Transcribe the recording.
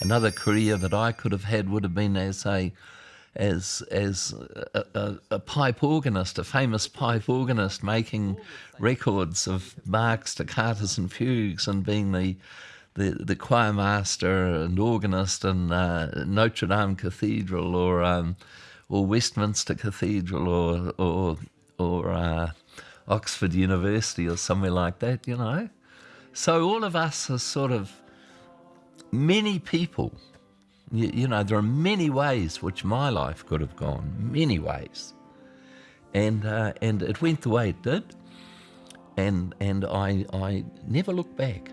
another career that I could have had would have been as a as as a, a, a, pipe organist, a famous pipe organist, making records of Bach's toccatas and fugues, and being the the, the choir master and organist in uh, Notre Dame Cathedral or um, or Westminster Cathedral or or or uh, Oxford University or somewhere like that, you know. So all of us are sort of many people. You, you know, there are many ways which my life could have gone, many ways, and uh, and it went the way it did, and and I I never look back.